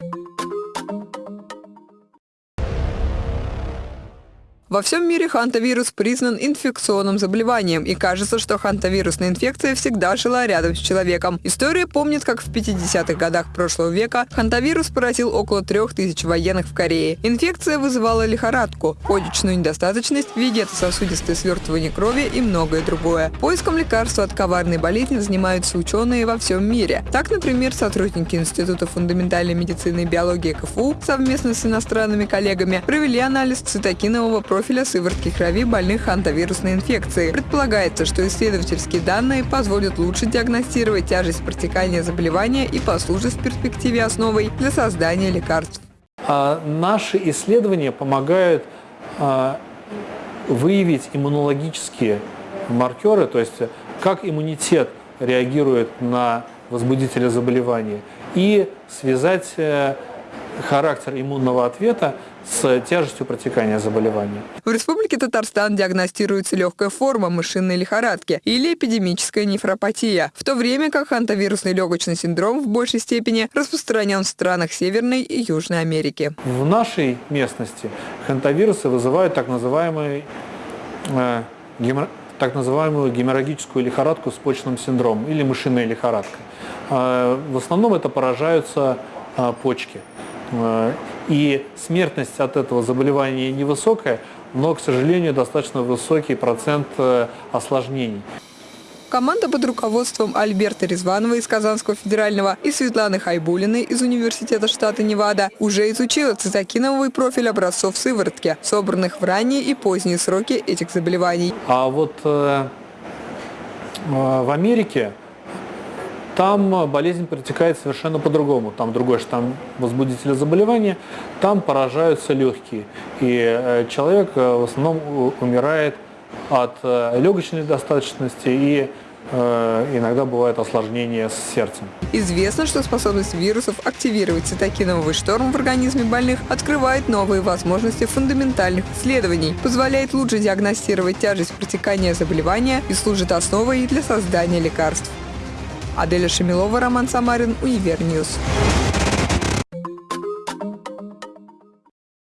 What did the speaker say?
you Во всем мире хантавирус признан инфекционным заболеванием, и кажется, что хантавирусная инфекция всегда жила рядом с человеком. История помнит, как в 50-х годах прошлого века хантавирус поразил около трех тысяч военных в Корее. Инфекция вызывала лихорадку, почечную недостаточность, вегетососудистое свертывание крови и многое другое. Поиском лекарства от коварной болезни занимаются ученые во всем мире. Так, например, сотрудники Института фундаментальной медицины и биологии КФУ совместно с иностранными коллегами провели анализ цитокинового профиля сыворотки крови больных хантавирусной инфекцией. Предполагается, что исследовательские данные позволят лучше диагностировать тяжесть протекания заболевания и послужат в перспективе основой для создания лекарств. А наши исследования помогают а, выявить иммунологические маркеры, то есть как иммунитет реагирует на возбудители заболевания, и связать э, характер иммунного ответа с тяжестью протекания заболевания. В Республике Татарстан диагностируется легкая форма мышиной лихорадки или эпидемическая нефропатия, в то время как хантавирусный легочный синдром в большей степени распространен в странах Северной и Южной Америки. В нашей местности хантавирусы вызывают так называемый э, гемор так называемую геморрагическую лихорадку с почным синдромом или мышиная лихорадка. Э, в основном это поражаются э, почки. Э, и смертность от этого заболевания невысокая, но, к сожалению, достаточно высокий процент э, осложнений. Команда под руководством Альберта Резванова из Казанского федерального и Светланы Хайбулиной из Университета штата Невада уже изучила цитокиновый профиль образцов сыворотки, собранных в ранние и поздние сроки этих заболеваний. А вот э, э в Америке там болезнь протекает совершенно по-другому. Там другой штамм возбудителя заболевания, там поражаются легкие. И э, человек э, в основном умирает от э, легочной недостаточности и иногда бывает осложнение с сердцем. Известно, что способность вирусов активировать цитокиновый шторм в организме больных открывает новые возможности фундаментальных исследований, позволяет лучше диагностировать тяжесть протекания заболевания и служит основой для создания лекарств. Аделя Шамилова, Роман Самарин, Универньюз.